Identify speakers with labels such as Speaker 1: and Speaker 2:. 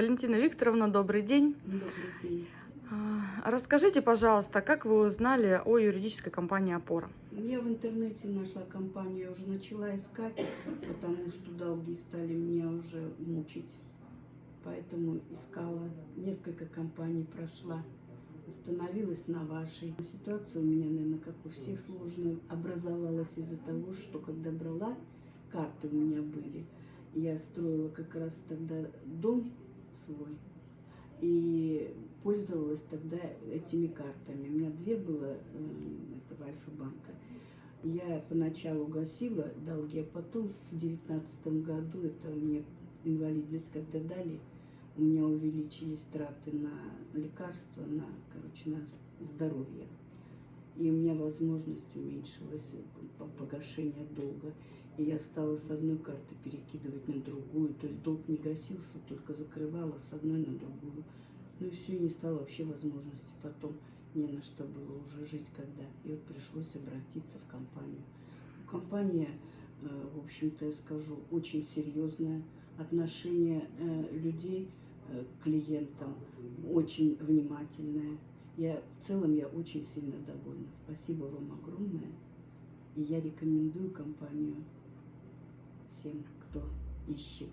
Speaker 1: Валентина Викторовна, добрый день.
Speaker 2: Добрый день.
Speaker 1: А, Расскажите, пожалуйста, как вы узнали о юридической компании «Опора»?
Speaker 2: Я в интернете нашла компанию, я уже начала искать, потому что долги стали меня уже мучить. Поэтому искала, несколько компаний прошла, остановилась на вашей. Ситуация у меня, наверное, как у всех сложная, образовалась из-за того, что когда брала, карты у меня были, я строила как раз тогда дом свой, и пользовалась тогда этими картами. У меня две было этого Альфа-банка. Я поначалу гасила долги, а потом в девятнадцатом году, это мне инвалидность когда дали, у меня увеличились траты на лекарства, на, короче, на здоровье. И у меня возможность уменьшилась по погашения долга. И я стала с одной карты перекидывать на другую. То есть долг не гасился, только закрывала с одной на другую. Ну и все, и не стало вообще возможности потом не на что было уже жить когда. И вот пришлось обратиться в компанию. Компания, э, в общем-то, я скажу, очень серьезная. Отношение э, людей э, к клиентам очень внимательное. Я в целом я очень сильно довольна. Спасибо вам огромное. И я рекомендую компанию всем, кто ищет